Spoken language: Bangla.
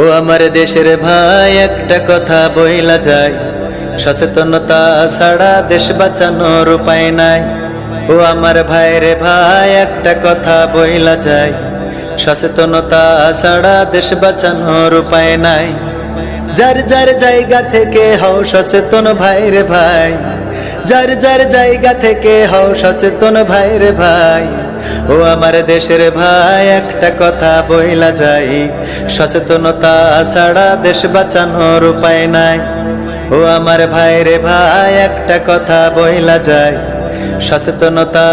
ও আমার দেশের ভাই, একটা কথা বইলা যায় সচেতনতা ছাড়া দেশ বাঁচানোর উপায় নাই। ও আমার ভাইরে ভাই, একটা কথা বইলা যায় সচেতনতা ছাড়া দেশ বাঁচানোর উপায় নাই। যার যার জায়গা থেকে হও সচেতন ভাইরে ভাই। যার যার জায়গা থেকে হও সচেতন ভাইরে ভাই। ও আমার দেশের ভাই, একটা কথা বইলা যাই। সচেতনতা ছাড়া দেশ বাঁচানোর উপায় নাই। ও আমার ভাইরে ভাই, একটা কথা বইলা যায় সচেতনতা